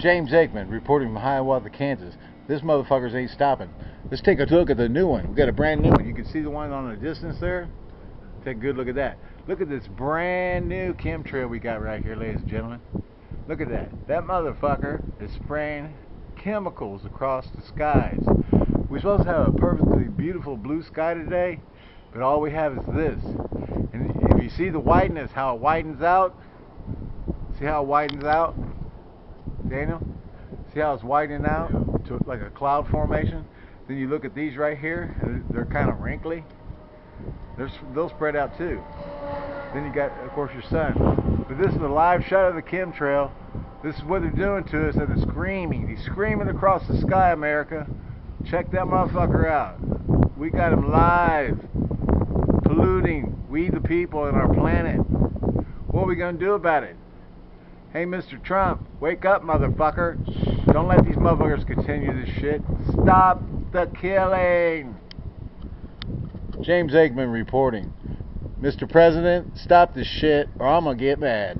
James Aikman reporting from Hiawatha, Kansas. This motherfuckers ain't stopping. Let's take a look at the new one. We got a brand new one. You can see the one on the distance there. Take a good look at that. Look at this brand new chemtrail we got right here, ladies and gentlemen. Look at that. That motherfucker is spraying chemicals across the skies. We're supposed to have a perfectly beautiful blue sky today, but all we have is this. And if you see the whiteness, how it widens out, see how it widens out, Daniel? See how it's widening out to like a cloud formation? Then you look at these right here, they're kind of wrinkly. They're, they'll spread out too. Then you got, of course, your sun. But this is a live shot of the chemtrail. This is what they're doing to us, and they're screaming. He's screaming across the sky, America. Check that motherfucker out. We got him live, polluting we the people and our planet. What are we gonna do about it? Hey, Mr. Trump, wake up, motherfucker. Don't let these motherfuckers continue this shit. Stop the killing. James Aikman reporting. Mr. President, stop this shit or I'm gonna get mad.